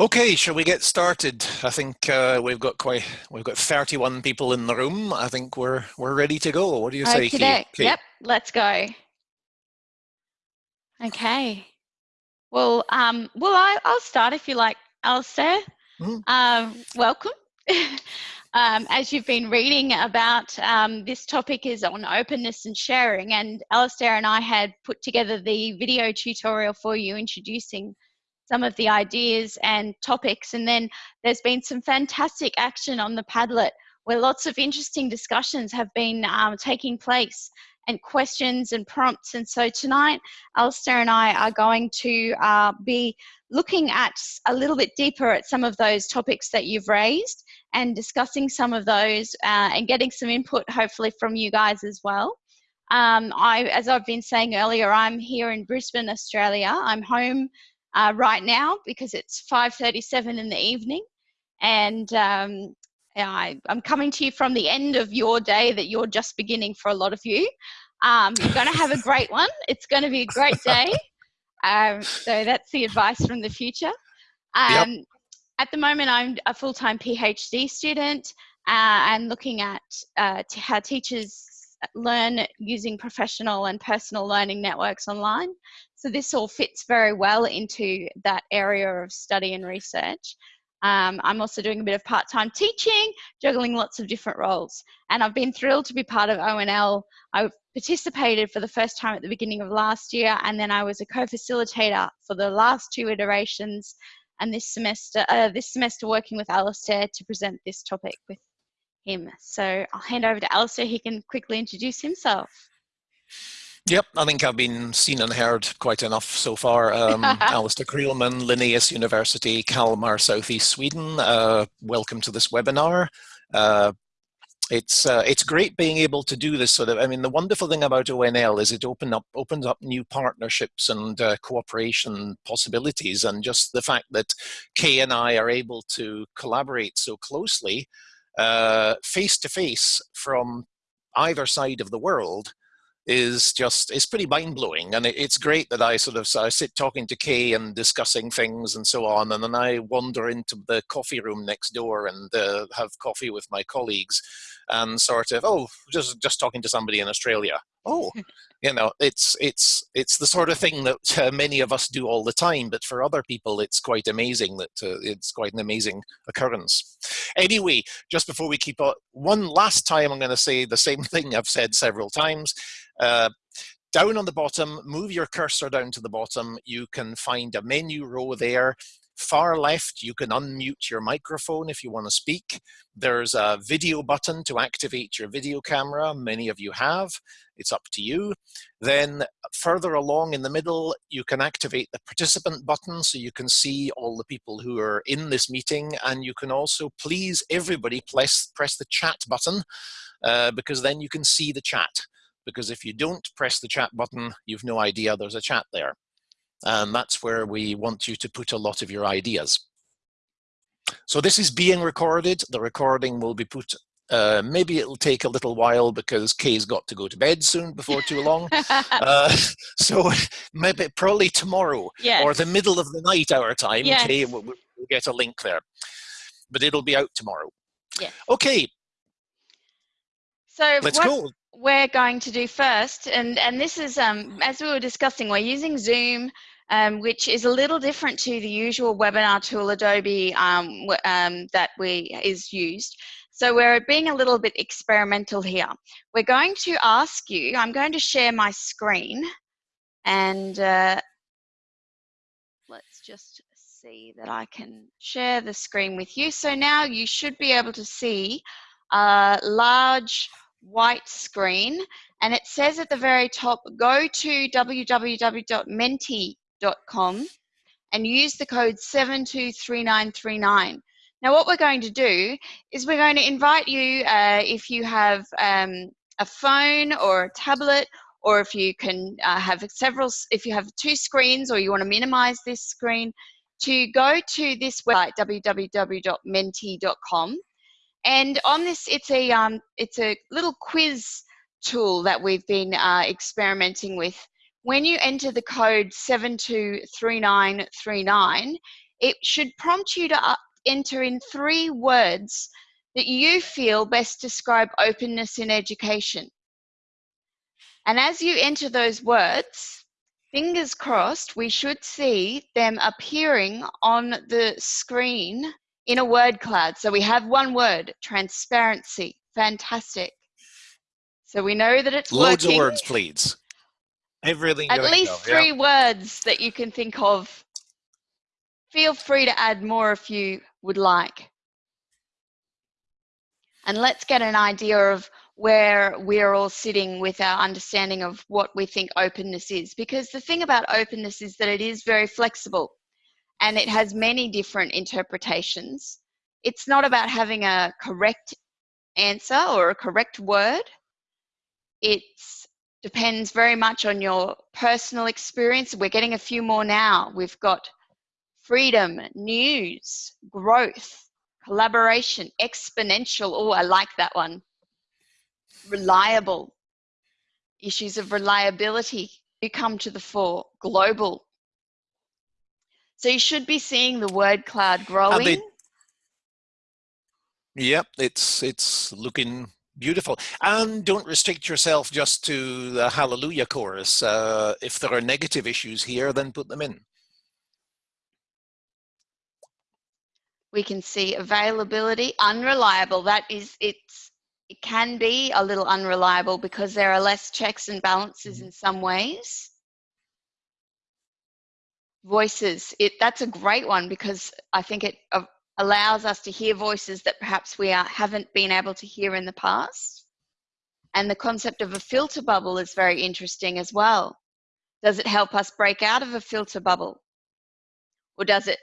Okay, shall we get started? I think uh, we've got quite we've got 31 people in the room. I think we're we're ready to go. What do you say, Kate? Yep, let's go. Okay. Well, um, well, I, will start if you like, Alastair. Mm. Um, welcome. um, as you've been reading about, um, this topic is on openness and sharing, and Alastair and I had put together the video tutorial for you introducing some of the ideas and topics. And then there's been some fantastic action on the Padlet where lots of interesting discussions have been um, taking place and questions and prompts. And so tonight, Alistair and I are going to uh, be looking at a little bit deeper at some of those topics that you've raised and discussing some of those uh, and getting some input hopefully from you guys as well. Um, I, as I've been saying earlier, I'm here in Brisbane, Australia. I'm home uh, right now because it's 5.37 in the evening and um, I, am coming to you from the end of your day that you're just beginning for a lot of you. Um, you're going to have a great one. It's going to be a great day. Um, so that's the advice from the future. Um, yep. At the moment, I'm a full-time PhD student uh, and looking at uh, how teachers learn using professional and personal learning networks online. So this all fits very well into that area of study and research. Um, I'm also doing a bit of part-time teaching, juggling lots of different roles. And I've been thrilled to be part of ONL. I participated for the first time at the beginning of last year, and then I was a co-facilitator for the last two iterations, and this semester, uh, this semester working with Alastair to present this topic with him. So I'll hand over to Alastair. He can quickly introduce himself. Yep, I think I've been seen and heard quite enough so far. Um, Alastair Creelman, Linnaeus University, Kalmar, Southeast Sweden. Uh, welcome to this webinar. Uh, it's uh, it's great being able to do this sort of. I mean, the wonderful thing about ONL is it open up opens up new partnerships and uh, cooperation possibilities, and just the fact that Kay and I are able to collaborate so closely, uh, face to face from either side of the world is just it's pretty mind blowing, and it, it's great that I sort of so I sit talking to Kay and discussing things and so on, and then I wander into the coffee room next door and uh, have coffee with my colleagues, and sort of oh just just talking to somebody in Australia. Oh, you know it's it's it's the sort of thing that uh, many of us do all the time, but for other people it's quite amazing that uh, it's quite an amazing occurrence. Anyway, just before we keep on, one last time I'm going to say the same thing I've said several times. Uh, down on the bottom, move your cursor down to the bottom, you can find a menu row there. Far left, you can unmute your microphone if you want to speak. There's a video button to activate your video camera. Many of you have. It's up to you. Then further along in the middle, you can activate the participant button so you can see all the people who are in this meeting. And you can also please everybody press, press the chat button uh, because then you can see the chat because if you don't press the chat button, you've no idea there's a chat there. And that's where we want you to put a lot of your ideas. So this is being recorded. The recording will be put, uh, maybe it'll take a little while because Kay's got to go to bed soon before too long. uh, so maybe probably tomorrow yes. or the middle of the night our time, yes. Kay will we'll get a link there. But it'll be out tomorrow. Yeah. Okay. So let's go we're going to do first, and, and this is, um, as we were discussing, we're using Zoom, um, which is a little different to the usual webinar tool Adobe um, um, that we is used. So we're being a little bit experimental here. We're going to ask you, I'm going to share my screen, and uh, let's just see that I can share the screen with you. So now you should be able to see a large white screen and it says at the very top, go to www.menti.com and use the code 723939. Now what we're going to do is we're going to invite you uh, if you have um, a phone or a tablet or if you can uh, have several, if you have two screens or you want to minimize this screen, to go to this website, www.menti.com and on this, it's a, um, it's a little quiz tool that we've been uh, experimenting with. When you enter the code 723939, it should prompt you to enter in three words that you feel best describe openness in education. And as you enter those words, fingers crossed, we should see them appearing on the screen in a word cloud. So we have one word, transparency. Fantastic. So we know that it's Loads working. of words, please. Everything. At least go. three words that you can think of. Feel free to add more if you would like. And let's get an idea of where we're all sitting with our understanding of what we think openness is. Because the thing about openness is that it is very flexible and it has many different interpretations. It's not about having a correct answer or a correct word. It depends very much on your personal experience. We're getting a few more now. We've got freedom, news, growth, collaboration, exponential. Oh, I like that one. Reliable. Issues of reliability come to the fore. Global. So you should be seeing the word cloud growing. They, yep, it's it's looking beautiful. And don't restrict yourself just to the Hallelujah chorus. Uh, if there are negative issues here, then put them in. we can see availability, unreliable. That is, it's it can be a little unreliable because there are less checks and balances mm-hmm. in some ways. Voices, it that's a great one because I think it uh, allows us to hear voices that perhaps we are, haven't been able to hear in the past. And the concept of a filter bubble is very interesting as well. Does it help us break out of a filter bubble? Or does it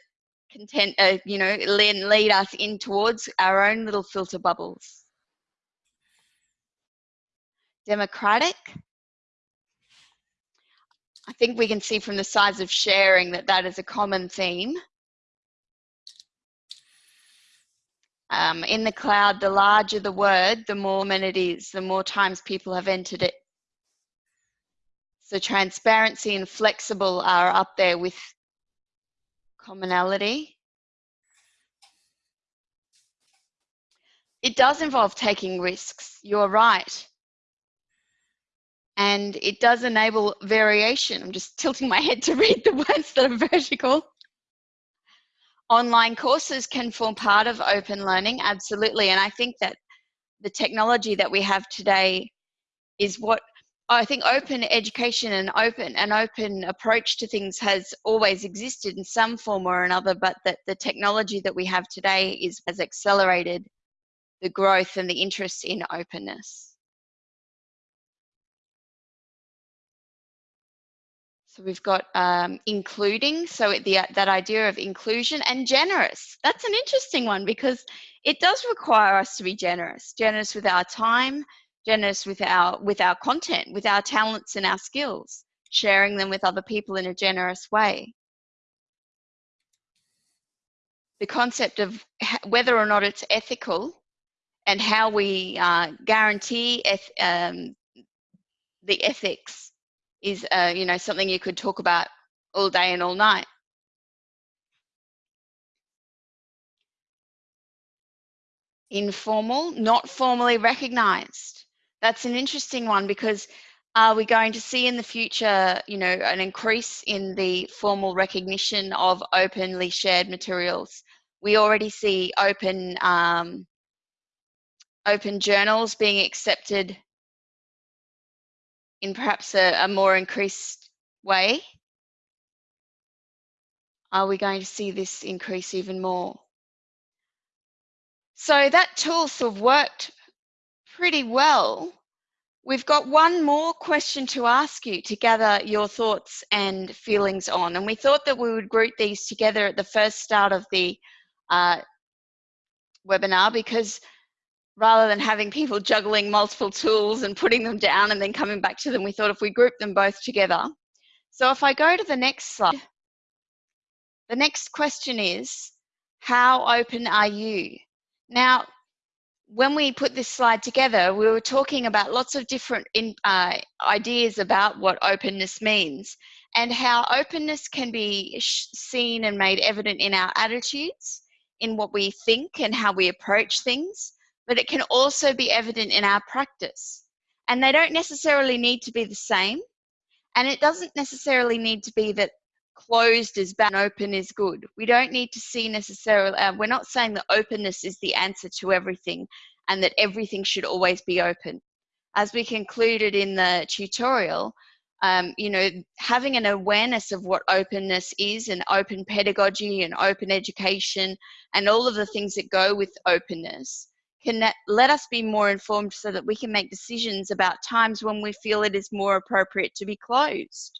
content, uh, you know, lead, lead us in towards our own little filter bubbles. Democratic. I think we can see from the size of sharing that that is a common theme. Um, in the cloud, the larger the word, the more amenities, the more times people have entered it. So transparency and flexible are up there with commonality. It does involve taking risks, you're right. And it does enable variation. I'm just tilting my head to read the words that are vertical. Online courses can form part of open learning, absolutely. And I think that the technology that we have today is what I think open education and open an open approach to things has always existed in some form or another, but that the technology that we have today is has accelerated the growth and the interest in openness. So we've got um, including, so the, that idea of inclusion and generous. That's an interesting one because it does require us to be generous, generous with our time, generous with our with our content with our talents and our skills sharing them with other people in a generous way the concept of whether or not it's ethical and how we uh, guarantee eth um, the ethics is uh, you know something you could talk about all day and all night informal not formally recognized that's an interesting one because are we going to see in the future, you know, an increase in the formal recognition of openly shared materials? We already see open um, open journals being accepted in perhaps a, a more increased way. Are we going to see this increase even more? So that tool sort of worked pretty well. We've got one more question to ask you to gather your thoughts and feelings on. And we thought that we would group these together at the first start of the uh, webinar because rather than having people juggling multiple tools and putting them down and then coming back to them, we thought if we group them both together. So if I go to the next slide, the next question is, how open are you? Now, when we put this slide together, we were talking about lots of different in, uh, ideas about what openness means. and how openness can be seen and made evident in our attitudes, in what we think and how we approach things, but it can also be evident in our practice. And they don't necessarily need to be the same. And it doesn't necessarily need to be that closed is bad and open is good. We don't need to see necessarily, uh, we're not saying that openness is the answer to everything and that everything should always be open. As we concluded in the tutorial, um, you know, having an awareness of what openness is and open pedagogy and open education and all of the things that go with openness can let us be more informed so that we can make decisions about times when we feel it is more appropriate to be closed.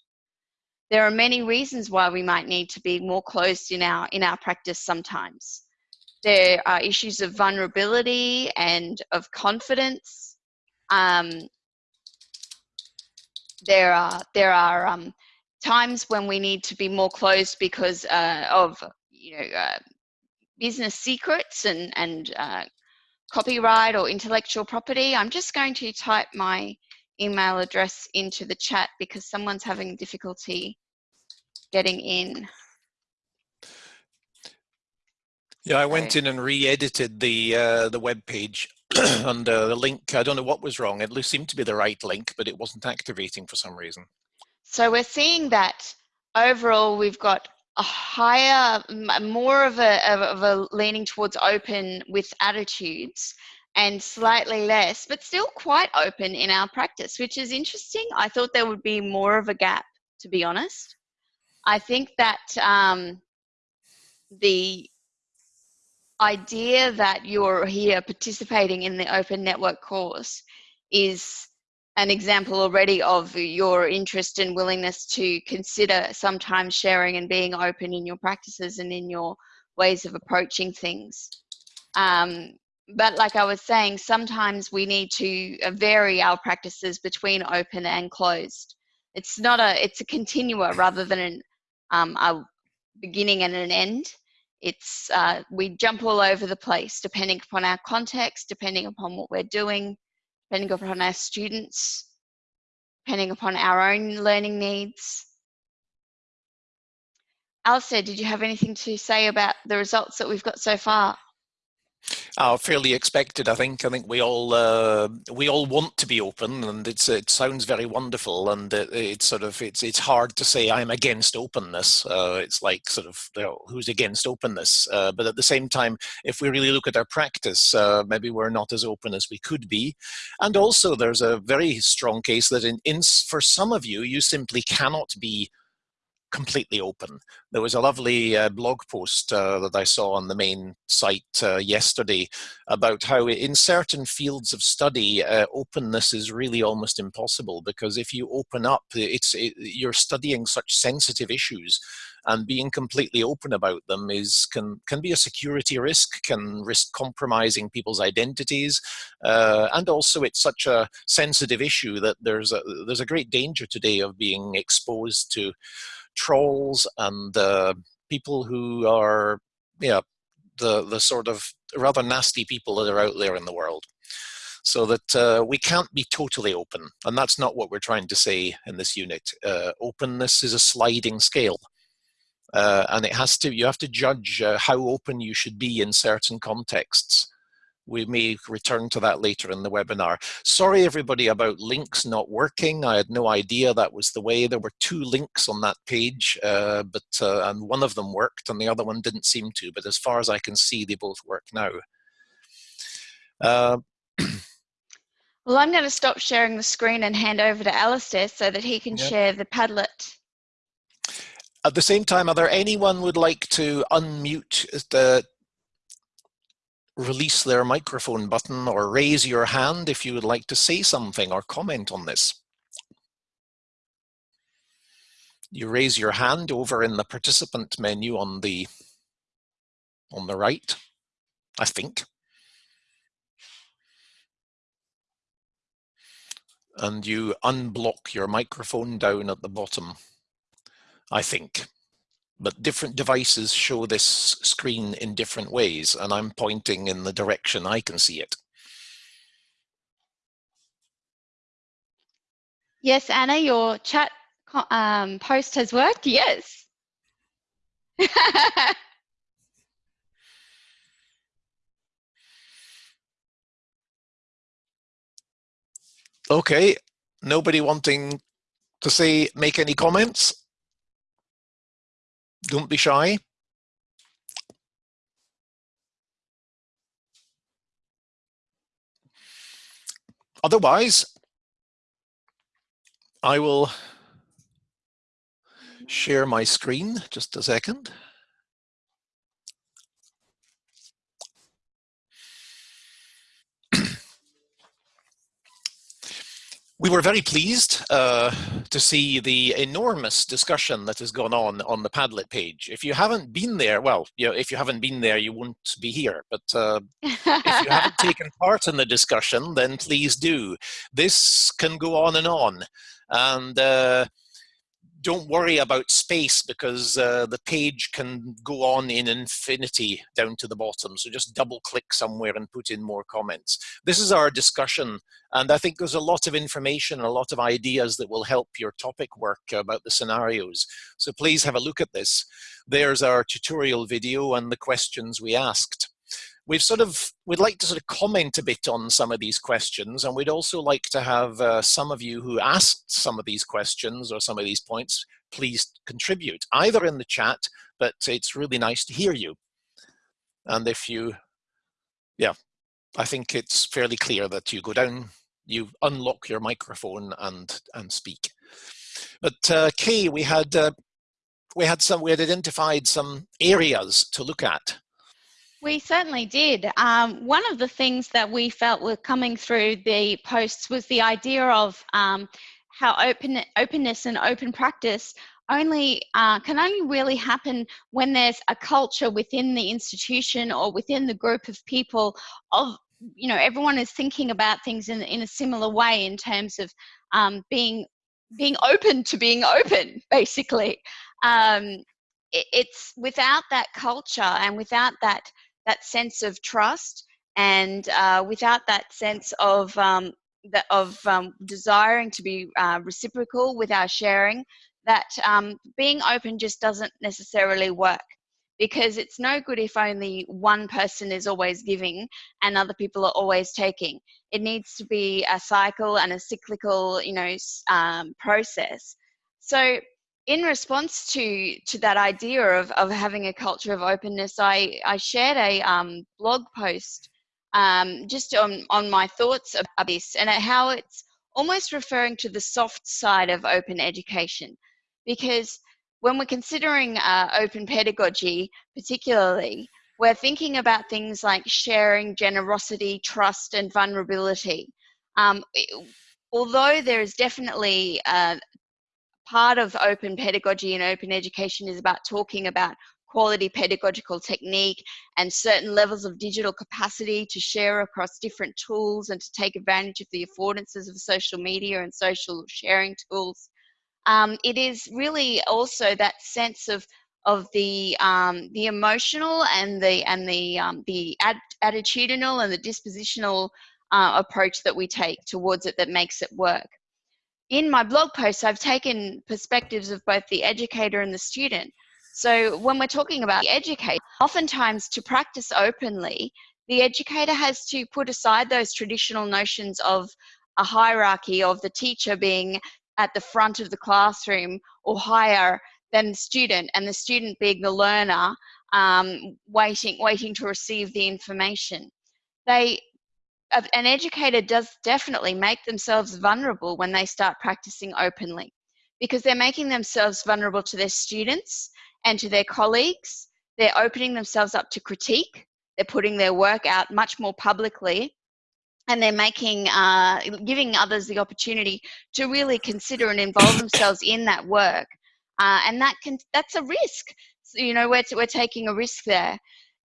There are many reasons why we might need to be more closed in our, in our practice sometimes. There are issues of vulnerability and of confidence. Um, there are, there are um, times when we need to be more closed because uh, of you know, uh, business secrets and, and uh, copyright or intellectual property. I'm just going to type my email address into the chat because someone's having difficulty getting in. Yeah, I went in and re-edited the uh, the web page and uh, the link. I don't know what was wrong. It seemed to be the right link, but it wasn't activating for some reason. So we're seeing that overall we've got a higher, more of a, of a leaning towards open with attitudes and slightly less, but still quite open in our practice, which is interesting. I thought there would be more of a gap, to be honest. I think that um, the idea that you're here participating in the open network course is an example already of your interest and willingness to consider sometimes sharing and being open in your practices and in your ways of approaching things. Um, but like I was saying, sometimes we need to uh, vary our practices between open and closed. It's not a, it's a continua rather than an, um, a beginning and an end. It's, uh, we jump all over the place depending upon our context, depending upon what we're doing, depending upon our students, depending upon our own learning needs. Alastair, did you have anything to say about the results that we've got so far? Uh, fairly expected, I think. I think we all uh, we all want to be open, and it's it sounds very wonderful, and it, it's sort of it's it's hard to say I'm against openness. Uh, it's like sort of you know, who's against openness, uh, but at the same time, if we really look at our practice, uh, maybe we're not as open as we could be, and also there's a very strong case that in, in for some of you, you simply cannot be completely open. There was a lovely uh, blog post uh, that I saw on the main site uh, yesterday about how in certain fields of study, uh, openness is really almost impossible because if you open up, it's it, you're studying such sensitive issues and being completely open about them is can can be a security risk, can risk compromising people's identities, uh, and also it's such a sensitive issue that there's a there's a great danger today of being exposed to trolls and uh, people who are, yeah, the, the sort of rather nasty people that are out there in the world. So that uh, we can't be totally open. And that's not what we're trying to say in this unit. Uh, openness is a sliding scale. Uh, and it has to, you have to judge uh, how open you should be in certain contexts we may return to that later in the webinar. Sorry everybody about links not working. I had no idea that was the way. There were two links on that page, uh, but uh, and one of them worked and the other one didn't seem to, but as far as I can see, they both work now. Uh, well, I'm going to stop sharing the screen and hand over to Alastair so that he can yep. share the Padlet. At the same time, are there anyone would like to unmute the release their microphone button or raise your hand if you would like to say something or comment on this. You raise your hand over in the participant menu on the on the right, I think. And you unblock your microphone down at the bottom, I think but different devices show this screen in different ways and I'm pointing in the direction I can see it. Yes, Anna, your chat um, post has worked? Yes. okay, nobody wanting to say, make any comments? Don't be shy. Otherwise, I will share my screen just a second. We were very pleased uh, to see the enormous discussion that has gone on on the Padlet page. If you haven't been there, well, you know, if you haven't been there, you won't be here. But uh, if you haven't taken part in the discussion, then please do. This can go on and on. And uh, don't worry about space because uh, the page can go on in infinity down to the bottom. So just double click somewhere and put in more comments. This is our discussion. And I think there's a lot of information, a lot of ideas that will help your topic work about the scenarios. So please have a look at this. There's our tutorial video and the questions we asked we've sort of we'd like to sort of comment a bit on some of these questions and we'd also like to have uh, some of you who asked some of these questions or some of these points please contribute either in the chat but it's really nice to hear you. And if you yeah I think it's fairly clear that you go down you unlock your microphone and and speak. But uh, Kay we had uh, we had some we had identified some areas to look at we certainly did. Um, one of the things that we felt were coming through the posts was the idea of um, how open openness and open practice only uh, can only really happen when there's a culture within the institution or within the group of people of you know everyone is thinking about things in, in a similar way in terms of um, being being open to being open basically um, it, it's without that culture and without that that sense of trust and uh, without that sense of um, that of um, desiring to be uh, reciprocal with our sharing, that um, being open just doesn't necessarily work because it's no good if only one person is always giving and other people are always taking. It needs to be a cycle and a cyclical, you know, um, process. So in response to to that idea of, of having a culture of openness, I, I shared a um, blog post um, just on, on my thoughts about this and how it's almost referring to the soft side of open education. Because when we're considering uh, open pedagogy, particularly, we're thinking about things like sharing, generosity, trust, and vulnerability. Um, although there is definitely uh, part of open pedagogy and open education is about talking about quality pedagogical technique and certain levels of digital capacity to share across different tools and to take advantage of the affordances of social media and social sharing tools. Um, it is really also that sense of of the um, the emotional and the and the um, the ad attitudinal and the dispositional uh, approach that we take towards it that makes it work in my blog posts, I've taken perspectives of both the educator and the student. So when we're talking about the educator, oftentimes to practice openly, the educator has to put aside those traditional notions of a hierarchy of the teacher being at the front of the classroom or higher than the student and the student being the learner um, waiting waiting to receive the information they an educator does definitely make themselves vulnerable when they start practicing openly because they're making themselves vulnerable to their students and to their colleagues. They're opening themselves up to critique. They're putting their work out much more publicly and they're making, uh, giving others the opportunity to really consider and involve themselves in that work. Uh, and that can, that's a risk. So, you know, we're, we're taking a risk there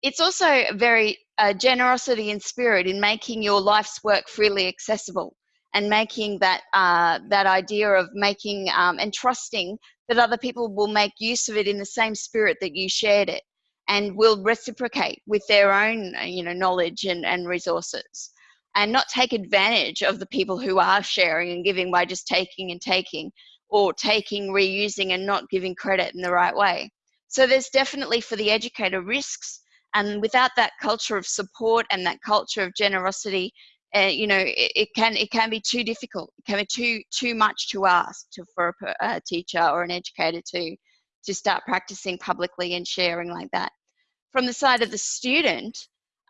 it's also very uh, generosity in spirit in making your life's work freely accessible and making that uh, that idea of making um, and trusting that other people will make use of it in the same spirit that you shared it and will reciprocate with their own uh, you know knowledge and, and resources and not take advantage of the people who are sharing and giving by just taking and taking or taking, reusing, and not giving credit in the right way. So there's definitely for the educator risks, and without that culture of support and that culture of generosity, uh, you know, it, it, can it can be too difficult. It can be too too much to ask to, for a, a teacher or an educator to to start practicing publicly and sharing like that. From the side of the student,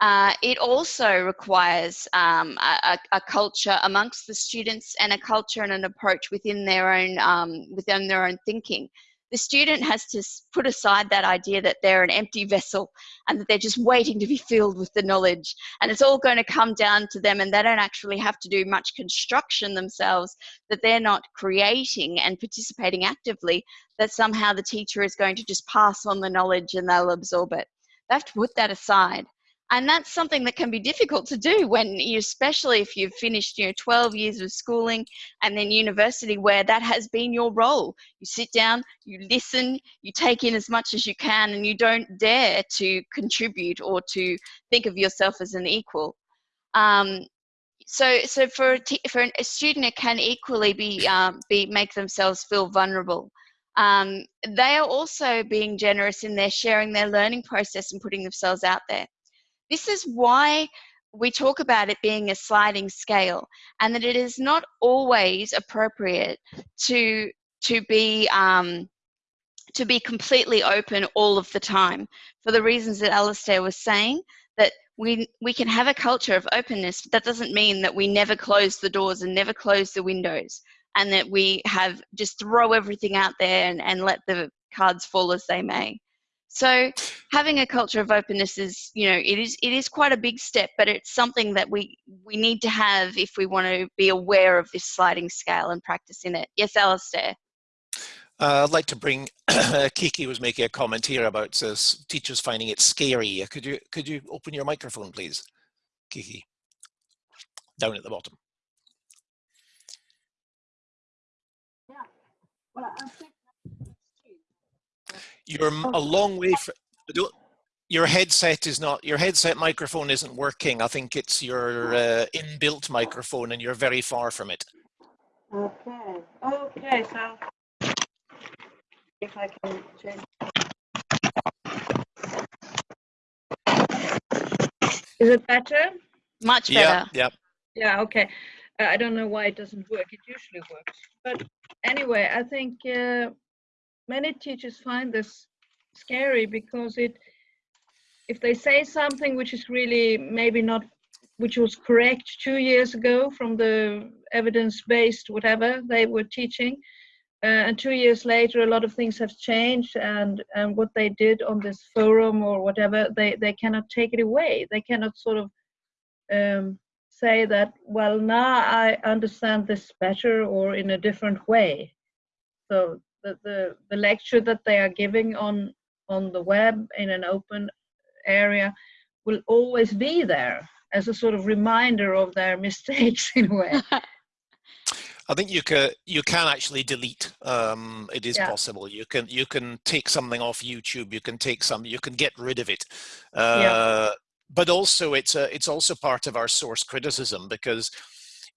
uh, it also requires um, a, a, culture amongst the students and a culture and an approach within their own um, within their own thinking. The student has to put aside that idea that they're an empty vessel and that they're just waiting to be filled with the knowledge and it's all going to come down to them and they don't actually have to do much construction themselves that they're not creating and participating actively that somehow the teacher is going to just pass on the knowledge and they'll absorb it. They have to put that aside and that's something that can be difficult to do when you especially if you've finished you know 12 years of schooling and then university where that has been your role. You sit down you listen you take in as much as you can and you don't dare to contribute or to think of yourself as an equal. Um, so so for a, for a student it can equally be um, be make themselves feel vulnerable. Um, they are also being generous in their sharing their learning process and putting themselves out there this is why we talk about it being a sliding scale and that it is not always appropriate to to be um, to be completely open all of the time for the reasons that Alastair was saying that we we can have a culture of openness but that doesn't mean that we never close the doors and never close the windows and that we have just throw everything out there and, and let the cards fall as they may so having a culture of openness is, you know, it is it is quite a big step, but it's something that we we need to have if we want to be aware of this sliding scale and practice in it. Yes, Alastair. Uh, I'd like to bring Kiki was making a comment here about uh, teachers finding it scary. Could you could you open your microphone, please, Kiki? Down at the bottom. Yeah. Well, I think you're a long way from, your headset is not, your headset microphone isn't working. I think it's your uh, inbuilt microphone and you're very far from it. Okay, okay, so if I can change. Is it better? Much better. Yeah, yeah. Yeah, okay. Uh, I don't know why it doesn't work. It usually works. But anyway, I think uh, many teachers find this scary because it if they say something which is really maybe not which was correct two years ago from the evidence-based whatever they were teaching uh, and two years later a lot of things have changed and and what they did on this forum or whatever they they cannot take it away. They cannot sort of um, say that well now i understand this better or in a different way. So the, the, the lecture that they are giving on on the web in an open area will always be there as a sort of reminder of their mistakes in a way. I think you can you can actually delete. Um, it is yeah. possible. You can you can take something off YouTube. You can take some. You can get rid of it. Uh, yeah. But also, it's a, it's also part of our source criticism because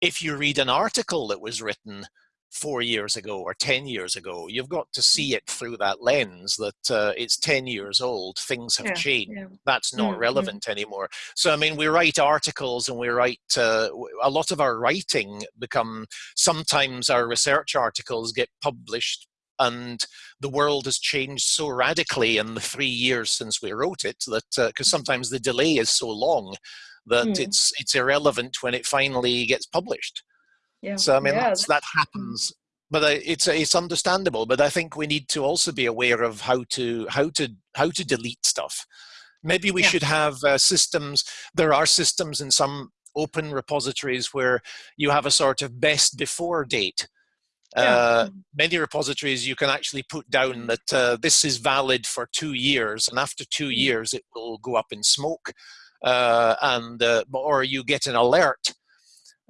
if you read an article that was written four years ago or 10 years ago. You've got to see it through that lens that uh, it's 10 years old, things have yeah, changed. Yeah. That's not mm -hmm. relevant anymore. So, I mean, we write articles and we write, uh, a lot of our writing become, sometimes our research articles get published and the world has changed so radically in the three years since we wrote it that because uh, sometimes the delay is so long that mm. it's it's irrelevant when it finally gets published yeah. So I mean, yeah, that's, that happens, but it's it's understandable. But I think we need to also be aware of how to how to how to delete stuff. Maybe we yeah. should have uh, systems. There are systems in some open repositories where you have a sort of best before date. Yeah. Uh, many repositories you can actually put down that uh, this is valid for two years, and after two mm. years it will go up in smoke, uh, and uh, or you get an alert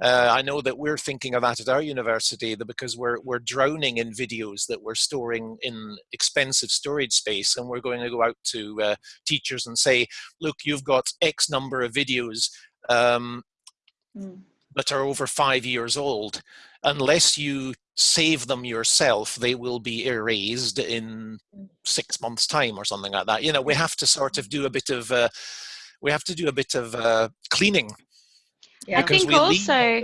uh, I know that we're thinking of that at our university because we're, we're drowning in videos that we're storing in expensive storage space and we're going to go out to uh, teachers and say, look, you've got X number of videos um, mm. that are over five years old. Unless you save them yourself, they will be erased in Mm. six months' time or something like that. You know, we have to sort of do a bit of uh, we have to do a bit of uh, cleaning Yeah. I think we leave all also.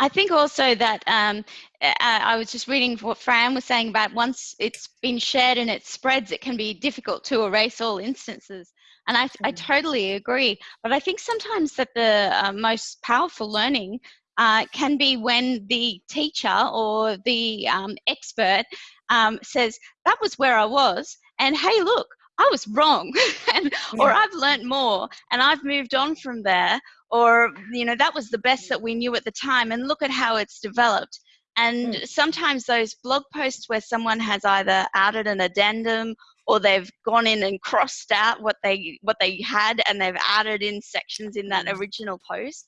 I think also that um, uh, I was just reading what Fran was saying about once it's been shared and it spreads, it can be difficult to erase all instances. And I, I Mm. totally agree. But I think sometimes that the uh, most powerful learning uh, can be when the teacher or the um, expert um, says, that was where I was. And hey, look, I was wrong. and, Or I've learnt more and I've moved on from there or you know that was the best that we knew at the time and look at how it's developed. And sometimes those blog posts where someone has either added an addendum or they've gone in and crossed out what they what they had and they've added in sections in that original post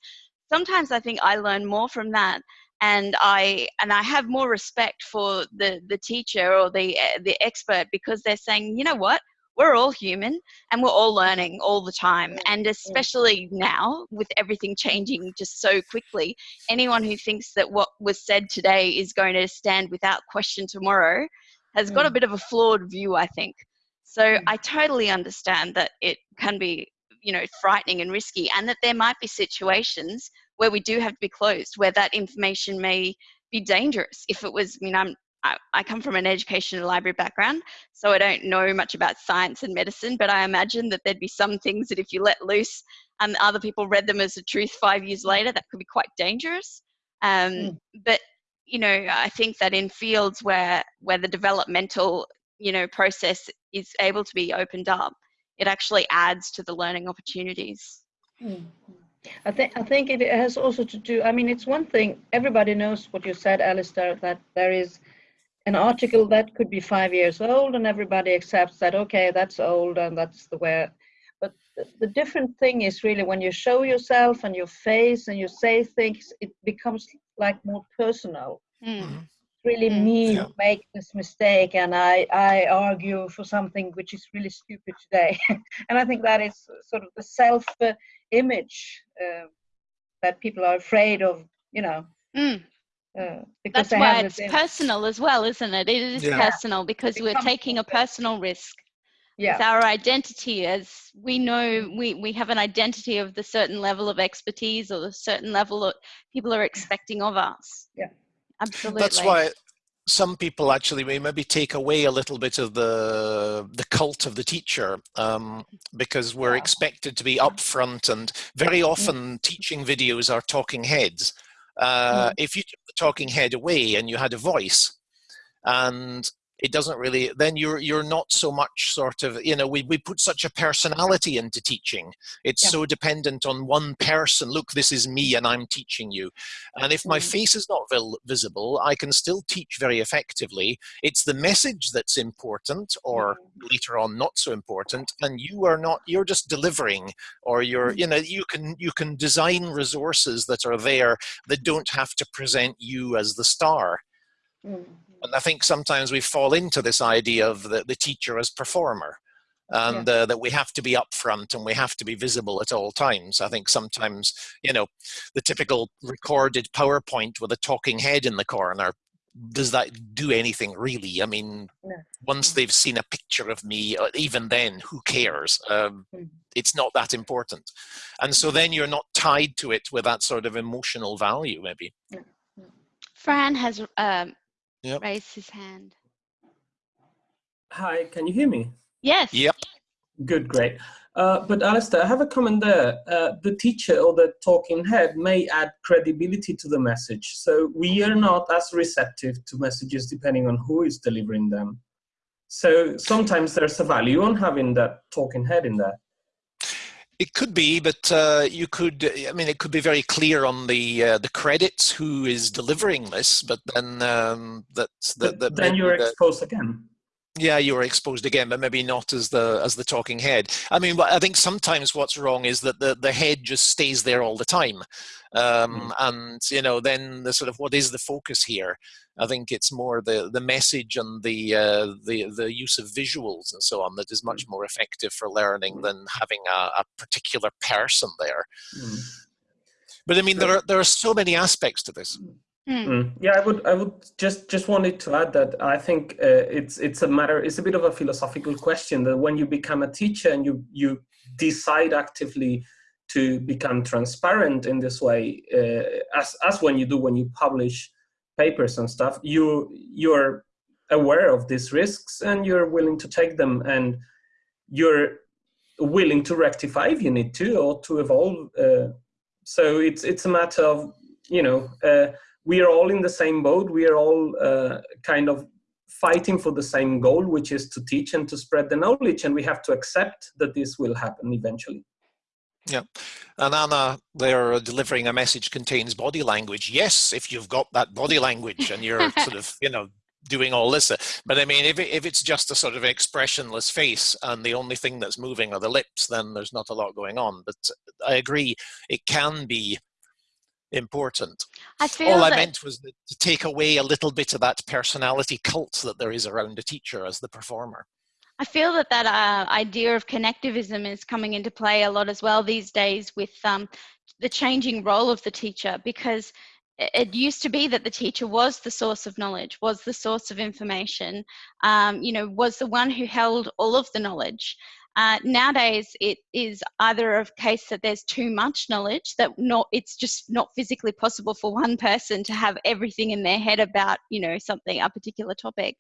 sometimes i think i learn more from that and i and i have more respect for the the teacher or the eh, the expert because they're saying you know what we're all human and we're all learning all the time and especially now with everything changing just so quickly anyone who thinks that what was said today is going to stand without question tomorrow has got a Mm. bit of a flawed view i think so Mm. i totally understand that it can be you know frightening and risky and that there might be situations where we do have to be closed where that information may be dangerous if it was i mean i'm I, I come from an education and library background, so I don't know much about science and medicine, but I imagine that there'd be some things that if you let loose and other people read them as a truth five years later, that could be quite dangerous. Um, Mm. But you know, I think that in fields where where the developmental you know process is able to be opened up, it actually adds to the learning opportunities. Mm. I think I think it has also to do. I mean, it's one thing. Everybody knows what you said, Alastair. That there is an article that could be five years old, and everybody accepts that. Okay, that's old, and that's the way. But the, the different thing is really when you show yourself and your face and you say things, it becomes like more personal. Mm. Really, Mm. me Yeah. make this mistake, and I I argue for something which is really stupid today, and I think that is sort of the self uh, image uh, that people are afraid of. You know. Mm. Uh, because That's why have it's this personal as well, isn't it? It is Yeah. personal because we're taking a personal. personal risk. yeah. It's our identity as we know we, we have an identity of the certain level of expertise or the certain level that people are expecting of us. Yeah. Absolutely. That's why some people actually may maybe take away a little bit of the the cult of the teacher um, because we're Yeah. expected to be upfront and very often teaching videos are talking heads. Uh, If you took the talking head away and you had a voice, and it doesn't really then you're you're not so much sort of you know we, we put such a personality into teaching it's Yeah. so dependent on one person look this is me and i'm teaching you and if my Mm. face is not vil- visible i can still teach very effectively it's the message that's important or later on not so important and you are not you're just delivering or you're Mm. you know you can you can design resources that are there that don't have to present you as the star Mm. And I think sometimes we fall into this idea of the, the teacher as performer and uh, that we have to be upfront and we have to be visible at all times. I think sometimes, you know, the typical recorded PowerPoint with a talking head in the corner, does that do anything really? I mean, No. once they've seen a picture of me, uh, even then, who cares? Um, Mm. it's not that important. And so then you're not tied to it with that sort of emotional value, maybe. Fran has um, Yep. raised his hand. Hi, can you hear me? Yes. Yep. Good, great. Uh, but Alastair, I have a comment there. Uh, the teacher or the talking head may add credibility to the message. So we are not as receptive to messages depending on who is delivering them. So sometimes there's a value on having that talking head in there. It could be, but uh, you could. I mean, it could be very clear on the uh, the credits who is delivering this, but then um, that's that then you're the- exposed again. Yeah, you were exposed again, but maybe not as the as the talking head. I mean, I think sometimes what's wrong is that the the head just stays there all the time, um, and you know, then the sort of what is the focus here? I think it's more the the message and the uh, the the use of visuals and so on that is much more effective for learning than having a, a particular person there. Mm. But I mean, there are there are so many aspects to this. Mm. Mm. Yeah, I would. I would just just wanted to add that I think uh, it's it's a matter. It's a bit of a philosophical question that when you become a teacher and you you decide actively to become transparent in this way, uh, as as when you do when you publish papers and stuff, you you're aware of these risks and you're willing to take them and you're willing to rectify if you need to or to evolve. Uh, so it's it's a matter of you know uh, we are all in the same boat. We are all uh, kind of fighting for the same goal, which is to teach and to spread the knowledge, and we have to accept that this will happen eventually. Yeah, and Anna, they're delivering a message contains body language. Yes, if you've got that body language and you're sort of, you know, doing all this. But I mean, if, it, if it's just a sort of expressionless face and the only thing that's moving are the lips, then there's not a lot going on. But I agree, it can be important. I feel All that, I meant was that to take away a little bit of that personality cult that there is around a teacher as the performer. I feel that that uh, idea of connectivism is coming into play a lot as well these days with um, the changing role of the teacher because it used to be that the teacher was the source of knowledge, was the source of information, um, you know, was the one who held all of the knowledge. Uh, nowadays, it is either a case that there's too much knowledge that not it's just not physically possible for one person to have everything in their head about you know something a particular topic,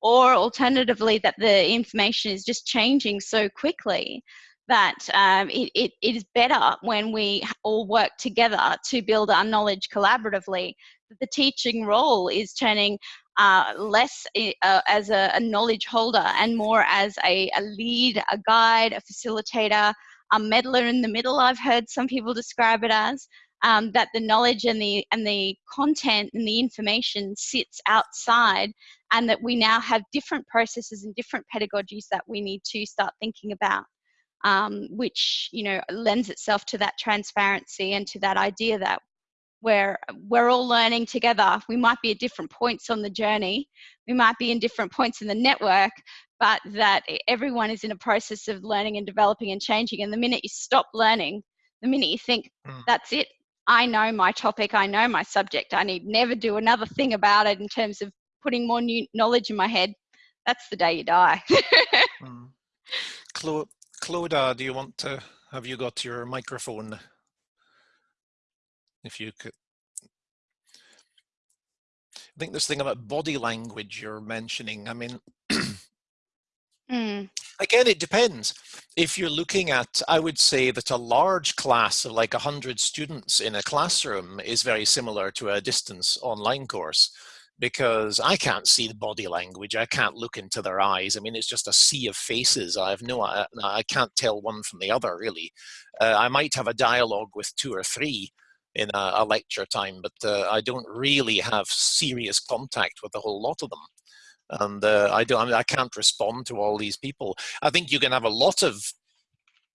or alternatively that the information is just changing so quickly that um, it, it, it is better when we all work together to build our knowledge collaboratively. The teaching role is turning uh, less uh, as a, a, knowledge holder and more as a, a, lead, a guide, a facilitator, a meddler in the middle. I've heard some people describe it as um, that the knowledge and the and the content and the information sits outside, and that we now have different processes and different pedagogies that we need to start thinking about. Um, which you know lends itself to that transparency and to that idea that where we're all learning together. We might be at different points on the journey, we might be in different points in the network, but that everyone is in a process of learning and developing and changing. And the minute you stop learning, the minute you think, mm. that's it, I know my topic, I know my subject, I need never do another thing about it in terms of putting more new knowledge in my head, that's the day you die. mm. Clo do you want to, have you got your microphone if you could. I think this thing about body language you're mentioning, I mean, mm. again, it depends. If you're looking at, I would say that a large class of like 100 students in a classroom is very similar to a distance online course because I can't see the body language. I can't look into their eyes. I mean, it's just a sea of faces. I have no, I can't tell one from the other really. Uh, I might have a dialogue with two or three, in a, a lecture time, but uh, I don't really have serious contact with a whole lot of them. And uh, I don't, I, mean, I can't respond to all these people. I think you can have a lot of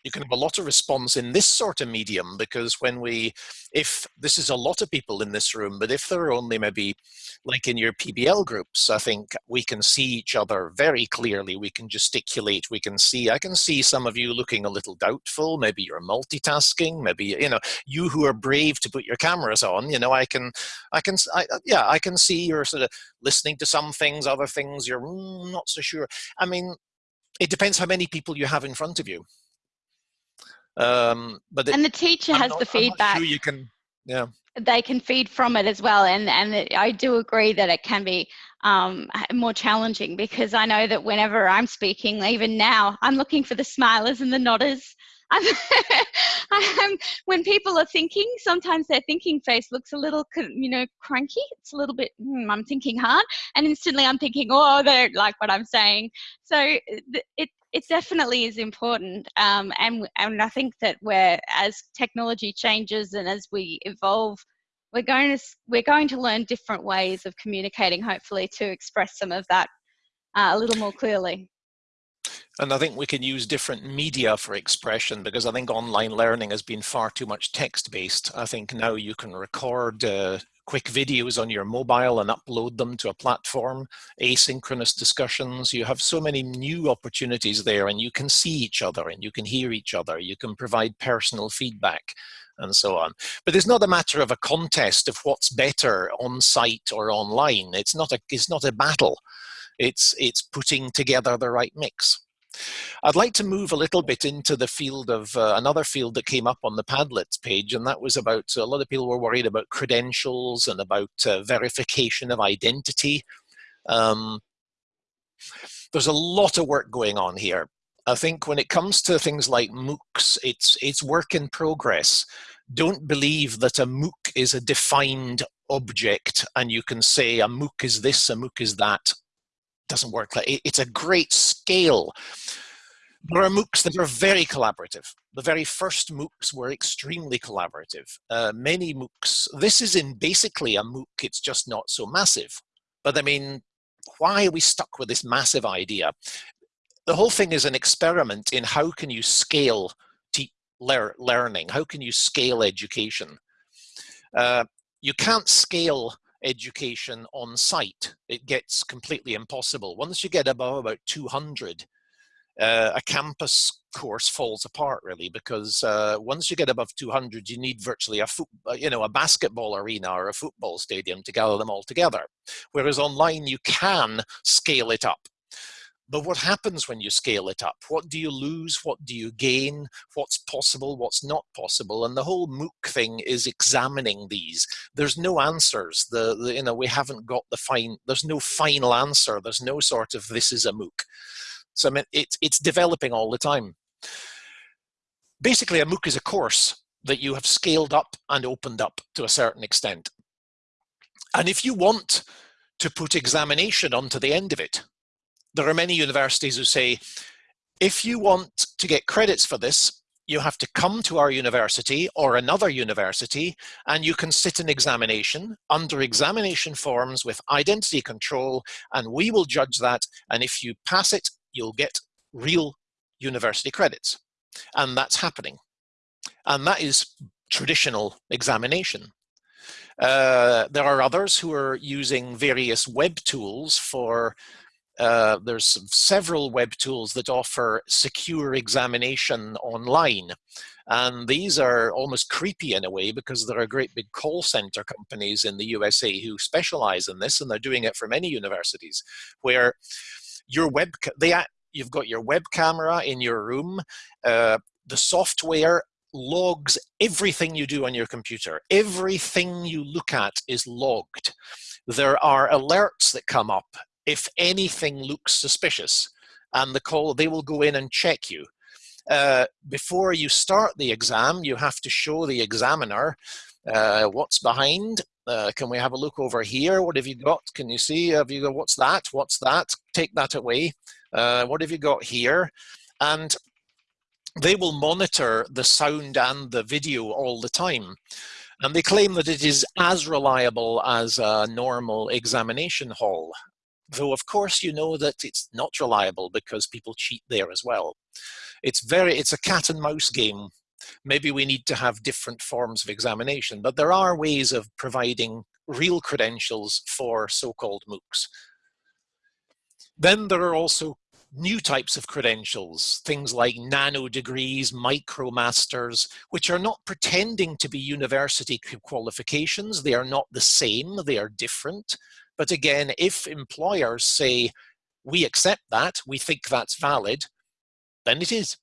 you can have a lot of response in this sort of medium because when we, if this is a lot of people in this room, but if there are only maybe like in your PBL groups, I think we can see each other very clearly. We can gesticulate. We can see, I can see some of you looking a little doubtful. Maybe you're multitasking. Maybe, you know, you who are brave to put your cameras on, you know, I can, I can, I, yeah, I can see you're sort of listening to some things, other things you're mm, not so sure. I mean, it depends how many people you have in front of you. Um, but and the teacher I'm has not, the feedback. Sure you can, yeah. They can feed from it as well, and and I do agree that it can be um, more challenging because I know that whenever I'm speaking, even now, I'm looking for the smilers and the nodders. I'm, I'm, when people are thinking, sometimes their thinking face looks a little, you know, cranky. It's a little bit, hmm, I'm thinking hard, and instantly I'm thinking, oh, they don't like what I'm saying. So it, it definitely is important, um, and and I think that we're as technology changes and as we evolve, we're going to we're going to learn different ways of communicating. Hopefully, to express some of that uh, a little more clearly. And I think we can use different media for expression because I think online learning has been far too much text based. I think now you can record uh, quick videos on your mobile and upload them to a platform, asynchronous discussions. You have so many new opportunities there and you can see each other and you can hear each other. You can provide personal feedback and so on. But it's not a matter of a contest of what's better on site or online. It's not a, it's not a battle. It's, it's putting together the right mix. I'd like to move a little bit into the field of uh, another field that came up on the Padlet page, and that was about a lot of people were worried about credentials and about uh, verification of identity. Um, there's a lot of work going on here. I think when it comes to things like MOOCs, it's, it's work in progress. Don't believe that a MOOC is a defined object and you can say a MOOC is this, a MOOC is that doesn't work. It's a great scale. There are MOOCs that are very collaborative. The very first MOOCs were extremely collaborative. Uh, many MOOCs, this is in basically a MOOC, it's just not so massive. But I mean, why are we stuck with this massive idea? The whole thing is an experiment in how can you scale lear learning? How can you scale education? Uh, you can't scale education on site. It gets completely impossible. Once you get above about 200, uh, a campus course falls apart really because uh, once you get above 200 you need virtually a foot, uh, you know a basketball arena or a football stadium to gather them all together whereas online you can scale it up but what happens when you scale it up? What do you lose? What do you gain? What's possible? What's not possible? And the whole MOOC thing is examining these. There's no answers. The, the you know we haven't got the fine. There's no final answer. There's no sort of this is a MOOC. So I mean, it's it's developing all the time. Basically, a MOOC is a course that you have scaled up and opened up to a certain extent. And if you want to put examination onto the end of it, there are many universities who say, if you want to get credits for this, you have to come to our university or another university and you can sit an examination. Under examination forms with identity control and we will judge that and if you pass it you'll get real university credits. And that's happening. And that is traditional examination. Uh, there are others who are using various web tools for uh, there's several web tools that offer secure examination online. And these are almost creepy in a way because there are great big call center companies in the USA who specialize in this and they're doing it for many universities where your web, they, you've got your web camera in your room, uh, the software logs everything you do on your computer. Everything you look at is logged. There are alerts that come up if anything looks suspicious and the call they will go in and check you. Uh, before you start the exam you have to show the examiner uh, what's behind uh, can we have a look over here? What have you got? Can you see? Have you got what's that? What's that? Take that away. Uh, what have you got here? And they will monitor the sound and the video all the time. And they claim that it is as reliable as a normal examination hall though of course you know that it's not reliable because people cheat there as well. It's very, it's a cat and mouse game. Maybe we need to have different forms of examination, but there are ways of providing real credentials for so-called MOOCs. Then there are also new types of credentials, things like nano degrees, micromasters, which are not pretending to be university qualifications. They are not the same, they are different. But again, if employers say, we accept that, we think that's valid, then it is.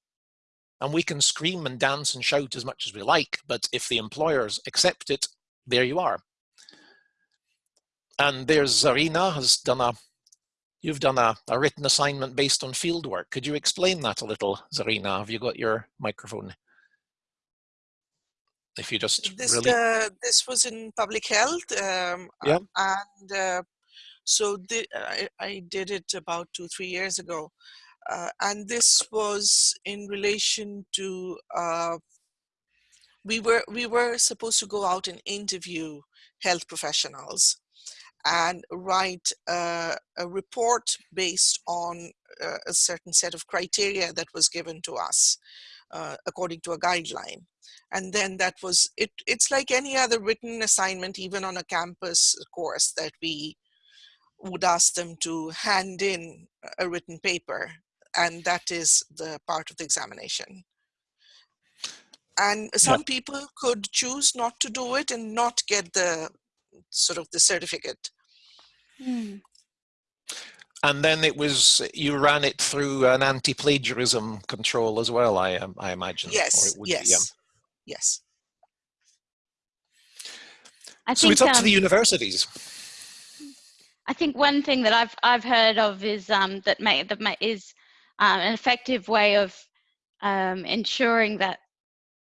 And we can scream and dance and shout as much as we like, but if the employers accept it, there you are. And there's Zarina has done a, you've done a, a written assignment based on fieldwork. Could you explain that a little, Zarina? Have you got your microphone? If you just this really... uh, this was in public health um, yeah. and uh, so the, I, I, did it about two three years ago uh, and this was in relation to uh, we were we were supposed to go out and interview health professionals and write uh, a report based on uh, a certain set of criteria that was given to us uh, according to a guideline. And then that was, it. it's like any other written assignment, even on a campus course that we would ask them to hand in a written paper. And that is the part of the examination. And some yeah. people could choose not to do it and not get the sort of the certificate. Hmm. And then it was you ran it through an anti-plagiarism control as well. I um, I imagine. Yes. yes. Yes. I so it's up um, to the um, universities. I think one thing that I've I've heard of is um, that may that may, is um, an effective way of um, ensuring that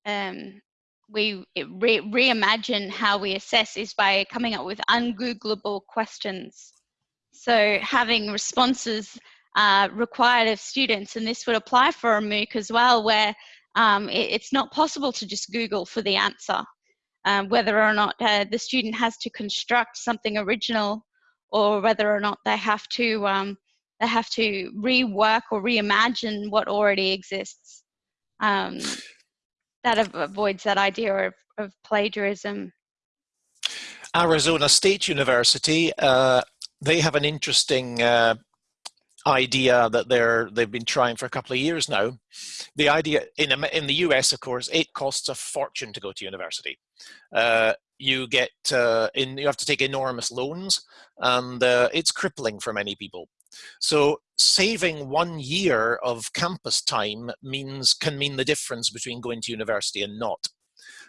um, we re reimagine how we assess is by coming up with ungooglable questions. So having responses uh, required of students, and this would apply for a MOOC as well, where um, it, it's not possible to just Google for the answer. Um, whether or not uh, the student has to construct something original or whether or not they have to um, they have to rework or reimagine what already exists. Um, that avoids that idea of, of plagiarism. Arizona State University, uh, they have an interesting uh, idea that they're they've been trying for a couple of years now. The idea in in the US, of course, it costs a fortune to go to university. Uh, you get uh, in you have to take enormous loans, and uh, it's crippling for many people. So saving one year of campus time means can mean the difference between going to university and not.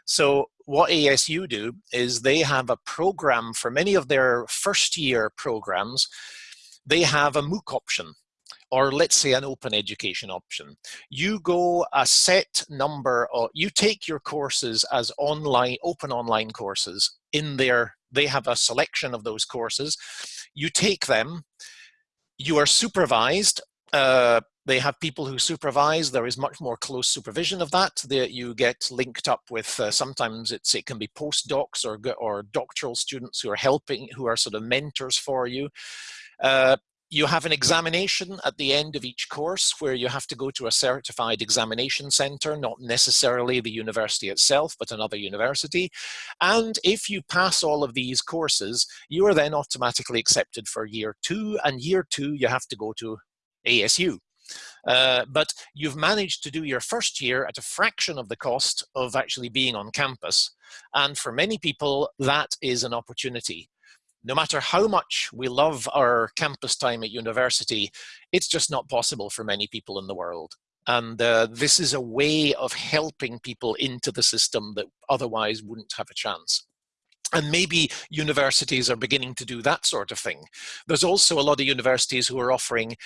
So what ASU do is they have a program for many of their first year programs. They have a MOOC option or let's say an open education option. You go a set number of, you take your courses as online, open online courses in there. They have a selection of those courses. You take them you are supervised. Uh, they have people who supervise. There is much more close supervision of that. That you get linked up with. Uh, sometimes it's it can be postdocs or or doctoral students who are helping, who are sort of mentors for you. Uh, you have an examination at the end of each course where you have to go to a certified examination center, not necessarily the university itself, but another university. And if you pass all of these courses, you are then automatically accepted for year two, and year two you have to go to ASU. Uh, but you've managed to do your first year at a fraction of the cost of actually being on campus. And for many people, that is an opportunity no matter how much we love our campus time at university, it's just not possible for many people in the world. And uh, this is a way of helping people into the system that otherwise wouldn't have a chance. And maybe universities are beginning to do that sort of thing. There's also a lot of universities who are offering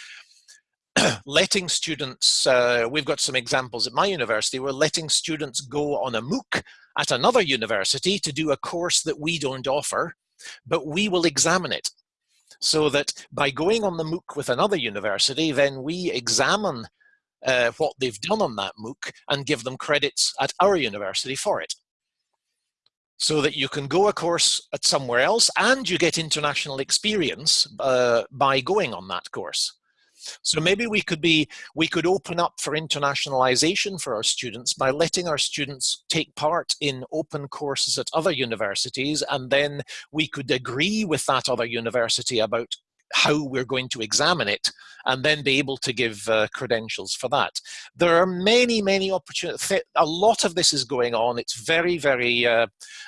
letting students, uh, we've got some examples at my university, we're letting students go on a MOOC at another university to do a course that we don't offer but we will examine it so that by going on the MOOC with another university, then we examine uh, what they've done on that MOOC and give them credits at our university for it. So that you can go a course at somewhere else and you get international experience uh, by going on that course. So maybe we could be, we could open up for internationalization for our students by letting our students take part in open courses at other universities and then we could agree with that other university about how we're going to examine it and then be able to give uh, credentials for that. There are many, many opportunities. A lot of this is going on. It's very, very uh,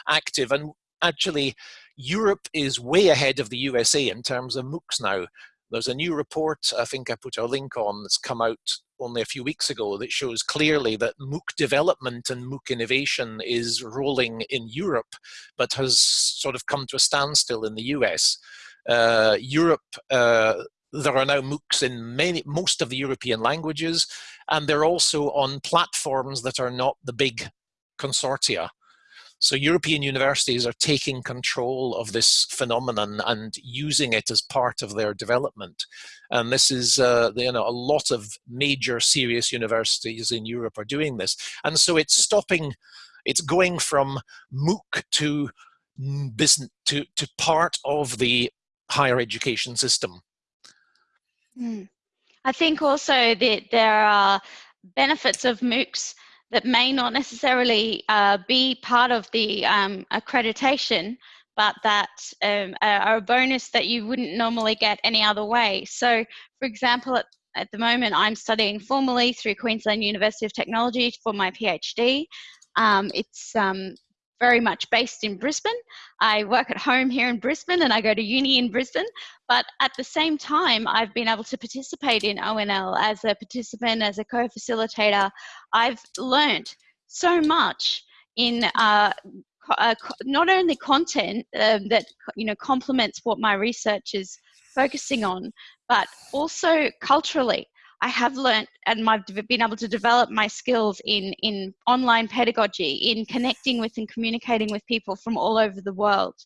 active and actually Europe is way ahead of the USA in terms of MOOCs now. There's a new report, I think I put a link on, that's come out only a few weeks ago that shows clearly that MOOC development and MOOC innovation is rolling in Europe, but has sort of come to a standstill in the US. Uh, Europe, uh, there are now MOOCs in many, most of the European languages, and they're also on platforms that are not the big consortia. So European universities are taking control of this phenomenon and using it as part of their development. And this is, uh, you know, a lot of major serious universities in Europe are doing this. And so it's stopping, it's going from MOOC to business, to, to part of the higher education system. Mm. I think also that there are benefits of MOOCs that may not necessarily uh, be part of the um, accreditation, but that um, are a bonus that you wouldn't normally get any other way. So, for example, at, at the moment, I'm studying formally through Queensland University of Technology for my PhD. Um, it's um, very much based in Brisbane. I work at home here in Brisbane and I go to uni in Brisbane. But at the same time, I've been able to participate in ONL as a participant, as a co facilitator. I've learned so much in uh, uh, not only content um, that you know complements what my research is focusing on, but also culturally. I have learned and I've been able to develop my skills in, in online pedagogy, in connecting with and communicating with people from all over the world,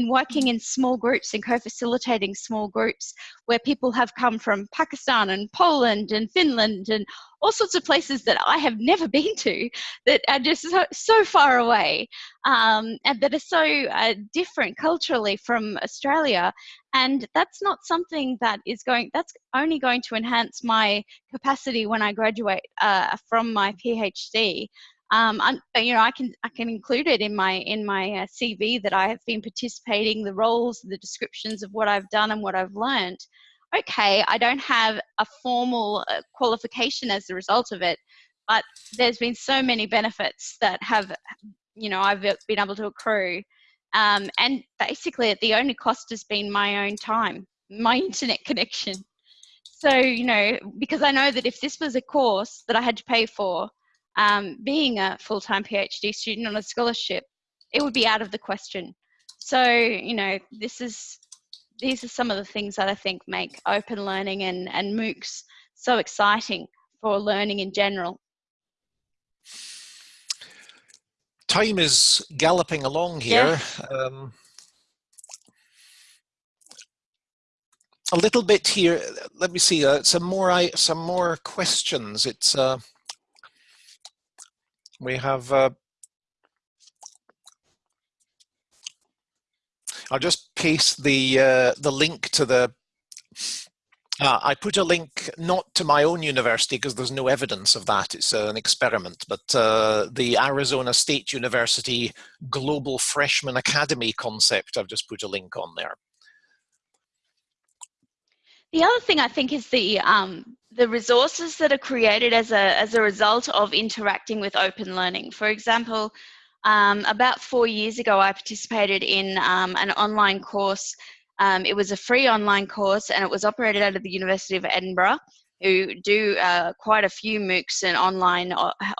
in working in small groups and co-facilitating small groups where people have come from Pakistan and Poland and Finland and all sorts of places that I have never been to that are just so, so far away um, and that are so uh, different culturally from Australia. And that's not something that is going, that's only going to enhance my capacity when I graduate uh, from my PhD. Um, you know, I can I can include it in my in my uh, CV that I have been participating, the roles, the descriptions of what I've done and what I've learned okay, I don't have a formal uh, qualification as a result of it, but there's been so many benefits that have, you know, I've been able to accrue. Um, and basically, the only cost has been my own time, my internet connection. So, you know, because I know that if this was a course that I had to pay for, um, being a full time PhD student on a scholarship, it would be out of the question. So, you know, this is these are some of the things that I think make open learning and, and MOOCs so exciting for learning in general. Time is galloping along here. Um, a little bit here. Let me see. Uh, some more. I some more questions. It's uh, we have uh, I'll just paste the uh, the link to the. Uh, I put a link not to my own university because there's no evidence of that. It's uh, an experiment, but uh, the Arizona State University Global Freshman Academy concept. I've just put a link on there. The other thing I think is the um, the resources that are created as a as a result of interacting with open learning. For example, um, about four years ago, I participated in um, an online course. Um, it was a free online course and it was operated out of the University of Edinburgh, who do uh, quite a few MOOCs and online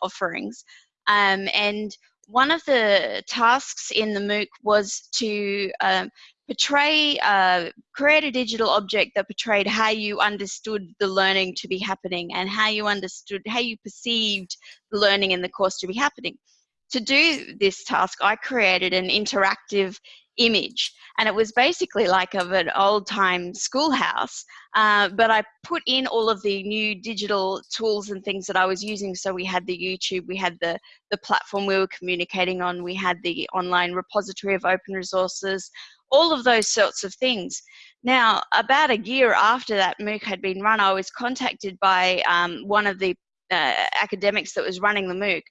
offerings. Um, and one of the tasks in the MOOC was to um, portray, uh, create a digital object that portrayed how you understood the learning to be happening and how you understood, how you perceived the learning in the course to be happening. To do this task, I created an interactive image. And it was basically like of an old time schoolhouse uh, but i put in all of the new digital tools and things that i was using. So we had the youtube we had the the platform we were communicating on we had the online repository of open resources all of those sorts of things. Now about a year after that mooc had been run i was contacted by um, one of the uh, academics that was running the mooc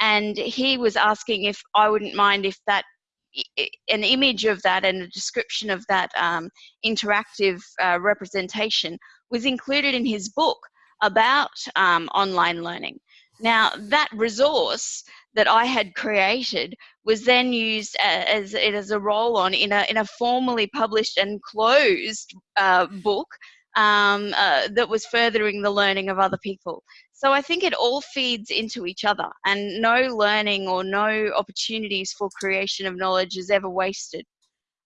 and he was asking if I wouldn't mind if that an image of that and a description of that um, interactive uh, representation was included in his book about um, online learning. Now, that resource that I had created was then used as, it as a roll on in a, in a formally published and closed uh, book um, uh, that was furthering the learning of other people. So I think it all feeds into each other, and no learning or no opportunities for creation of knowledge is ever wasted.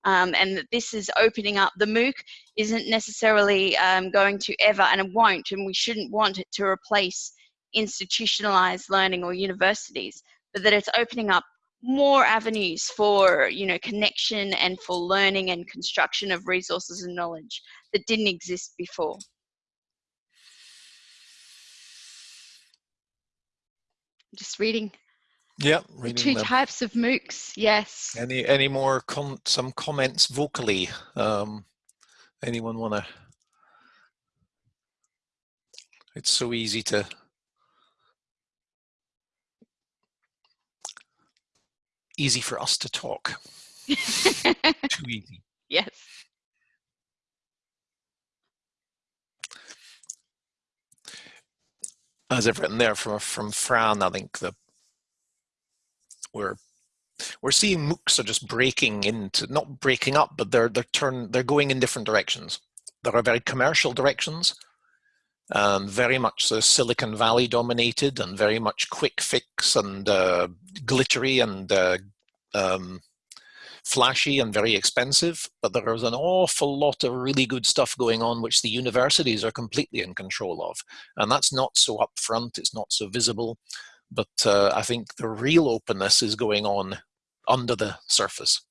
Um, and that this is opening up. The MOOC isn't necessarily um, going to ever, and it won't, and we shouldn't want it to replace institutionalized learning or universities, but that it's opening up more avenues for you know connection and for learning and construction of resources and knowledge that didn't exist before. just reading. Yeah, reading the two them. types of MOOCs. Yes. Any any more com some comments vocally? Um, anyone wanna? It's so easy to. Easy for us to talk. Too easy. Yes. As I've written there from from Fran, I think the we're we're seeing MOOCs are just breaking into not breaking up, but they're they're turn they're going in different directions. There are very commercial directions, and very much so Silicon Valley dominated, and very much quick fix and uh, glittery and uh, um, flashy and very expensive, but there is an awful lot of really good stuff going on which the universities are completely in control of. And that's not so upfront, it's not so visible, but uh, I think the real openness is going on under the surface.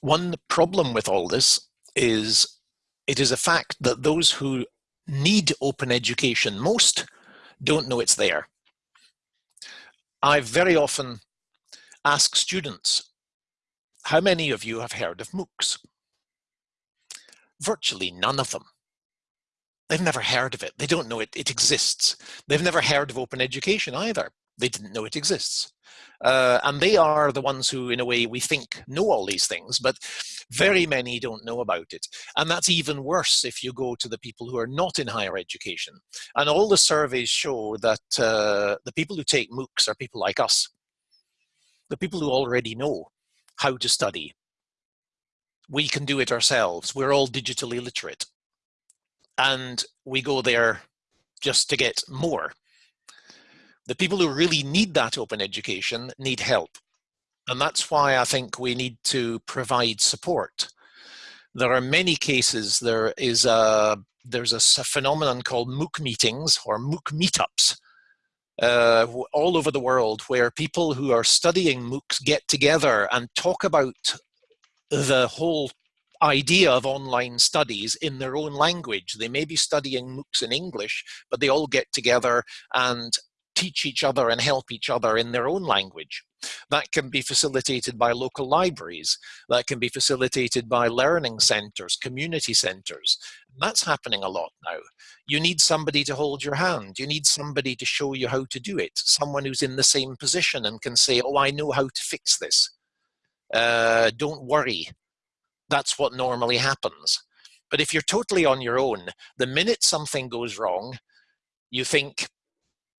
One problem with all this is it is a fact that those who need open education most don't know it's there. I very often ask students, how many of you have heard of MOOCs? Virtually none of them. They've never heard of it. They don't know it, it exists. They've never heard of open education either. They didn't know it exists. Uh, and they are the ones who, in a way, we think know all these things, but very many don't know about it. And that's even worse if you go to the people who are not in higher education. And all the surveys show that uh, the people who take MOOCs are people like us, the people who already know how to study. We can do it ourselves. We're all digitally literate. And we go there just to get more. The people who really need that open education need help. And that's why I think we need to provide support. There are many cases, there is a, there's a phenomenon called MOOC meetings or MOOC meetups uh, all over the world where people who are studying MOOCs get together and talk about the whole idea of online studies in their own language. They may be studying MOOCs in English, but they all get together and teach each other and help each other in their own language. That can be facilitated by local libraries. That can be facilitated by learning centers, community centers. That's happening a lot now. You need somebody to hold your hand. You need somebody to show you how to do it. Someone who's in the same position and can say, oh, I know how to fix this. Uh, don't worry. That's what normally happens. But if you're totally on your own, the minute something goes wrong, you think,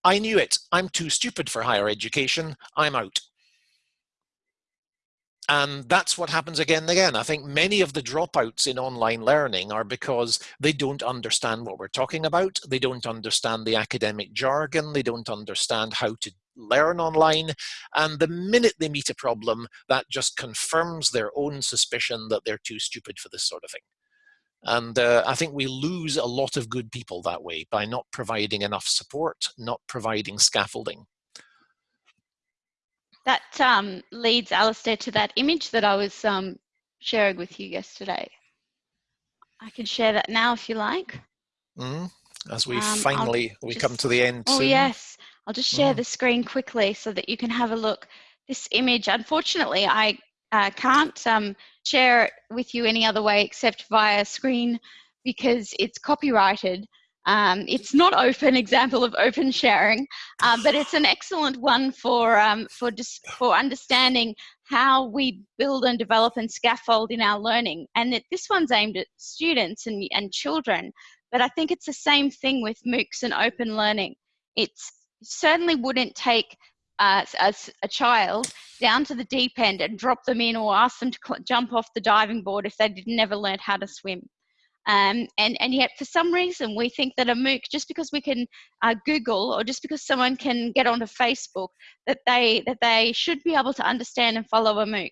I knew it. I'm too stupid for higher education. I'm out. And that's what happens again and again. I think many of the dropouts in online learning are because they don't understand what we're talking about. They don't understand the academic jargon. They don't understand how to learn online. And the minute they meet a problem, that just confirms their own suspicion that they're too stupid for this sort of thing. And uh, I think we lose a lot of good people that way by not providing enough support, not providing scaffolding. That um, leads Alastair to that image that I was um, sharing with you yesterday. I can share that now if you like. Mm, as we um, finally, I'll we just, come to the end Oh soon. yes, I'll just share mm. the screen quickly so that you can have a look. This image, unfortunately, I uh, can't um, share it with you any other way except via screen because it's copyrighted. Um, it's not open example of open sharing, uh, but it's an excellent one for um, for for understanding how we build and develop and scaffold in our learning. And it, this one's aimed at students and and children, but I think it's the same thing with MOOCs and open learning. It certainly wouldn't take uh, as a child down to the deep end and drop them in or ask them to jump off the diving board if they never learned how to swim. Um, and, and yet for some reason we think that a MOOC, just because we can uh, Google or just because someone can get onto Facebook, that they, that they should be able to understand and follow a MOOC.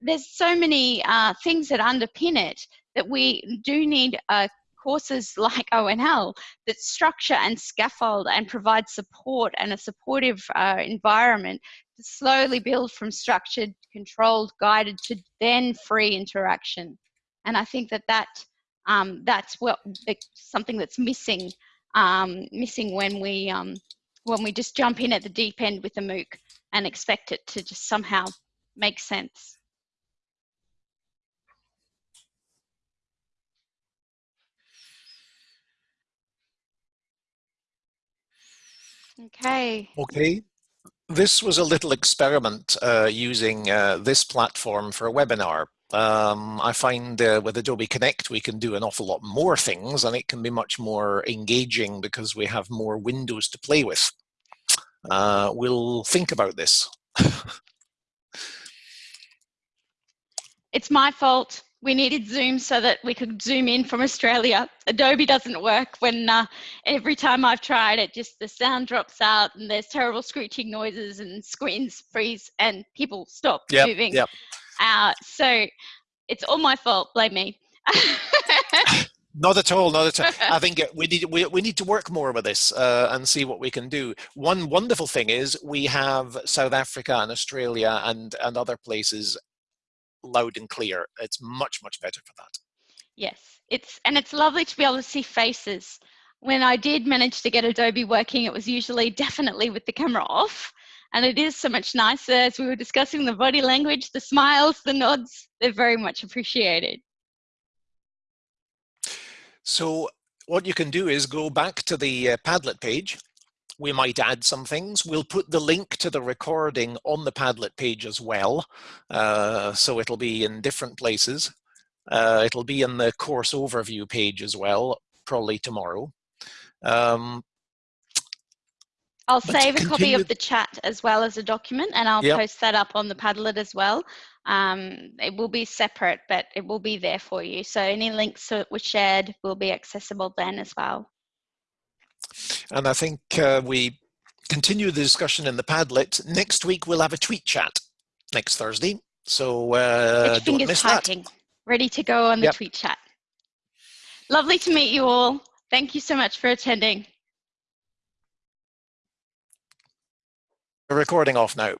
There's so many uh, things that underpin it that we do need a courses like ONL that structure and scaffold and provide support and a supportive uh, environment to slowly build from structured, controlled, guided to then free interaction. And I think that that um, that's what something that's missing um, missing when we um, when we just jump in at the deep end with a MOOC and expect it to just somehow make sense. Okay. Okay. This was a little experiment uh, using uh, this platform for a webinar. Um, I find uh, with Adobe Connect we can do an awful lot more things and it can be much more engaging because we have more windows to play with. Uh, we'll think about this. it's my fault. We needed Zoom so that we could zoom in from Australia. Adobe doesn't work when uh, every time I've tried it, just the sound drops out and there's terrible screeching noises and screens freeze and people stop yep, moving. Yep. Uh, so it's all my fault. Blame me. Not at all, not at all. I think we need we, we need to work more with this uh, and see what we can do. One wonderful thing is we have South Africa and Australia and and other places loud and clear. It's much much better for that. Yes, it's and it's lovely to be able to see faces. When I did manage to get Adobe working, it was usually definitely with the camera off. And it is so much nicer as we were discussing the body language, the smiles, the nods, they're very much appreciated. So what you can do is go back to the uh, Padlet page. We might add some things. We'll put the link to the recording on the Padlet page as well. Uh, so it'll be in different places. Uh, it'll be in the course overview page as well, probably tomorrow. Um, I'll save a copy of the chat as well as a document and I'll yep. post that up on the Padlet as well. Um, it will be separate, but it will be there for you. So any links that were shared will be accessible then as well. And I think uh, we continue the discussion in the Padlet. Next week we'll have a tweet chat next Thursday. So uh, don't miss typing, that. ready to go on the yep. tweet chat. Lovely to meet you all. Thank you so much for attending. recording off now.